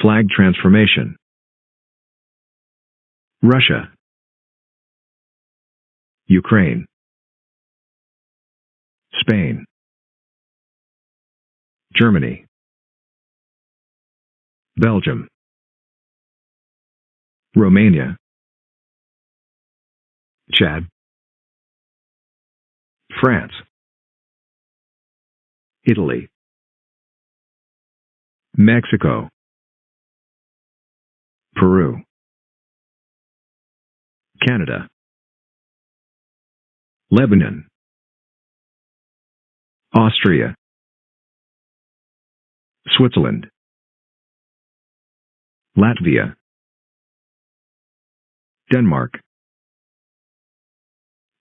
Flag transformation. Russia. Ukraine. Spain. Germany. Belgium. Romania. Chad. France. Italy. Mexico. Peru. Canada. Lebanon. Austria. Switzerland. Latvia. Denmark.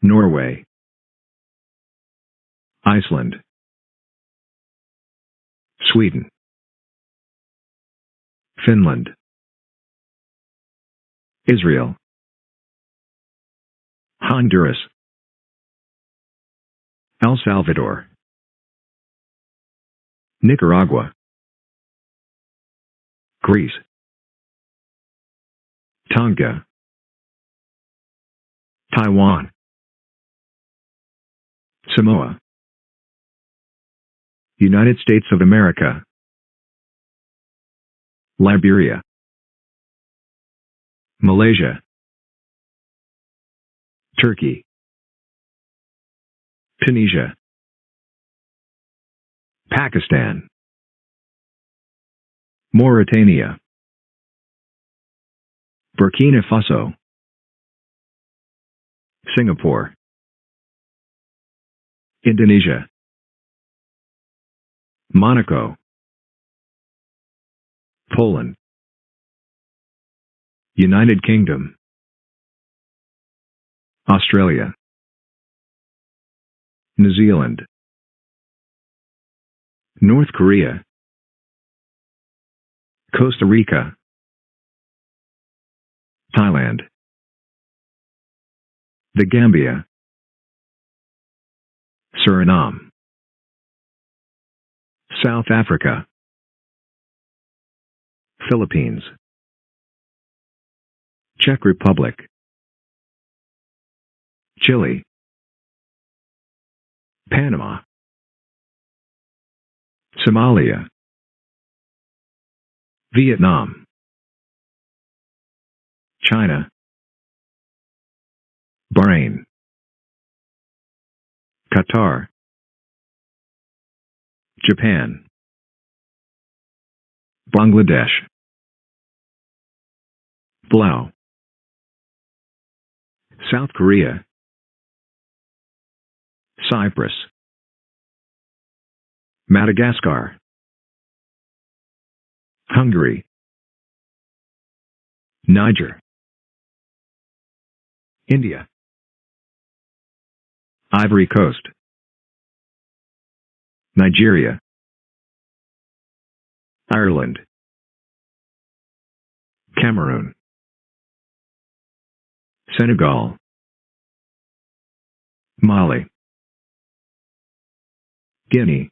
Norway. Iceland. Sweden. Finland. Israel. Honduras. El Salvador. Nicaragua. Greece. Tonga. Taiwan. Samoa. United States of America. Liberia. Malaysia. Turkey. Tunisia. Pakistan. Mauritania. Burkina Faso. Singapore. Indonesia. Monaco. Poland. United Kingdom. Australia. New Zealand. North Korea. Costa Rica. Thailand. The Gambia. Suriname. South Africa. Philippines. Czech Republic. Chile. Panama. Somalia. Vietnam. China. Bahrain. Qatar. Japan. Bangladesh. Palau. South Korea. Cyprus. Madagascar. Hungary. Niger. India. Ivory Coast. Nigeria. Ireland. Cameroon. Senegal. Mali. Guinea.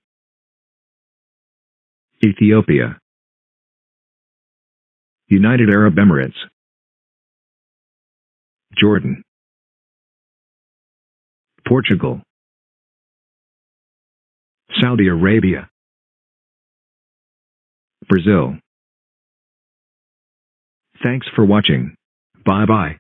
Ethiopia. United Arab Emirates. Jordan. Portugal. Saudi Arabia. Brazil. Thanks for watching. Bye bye.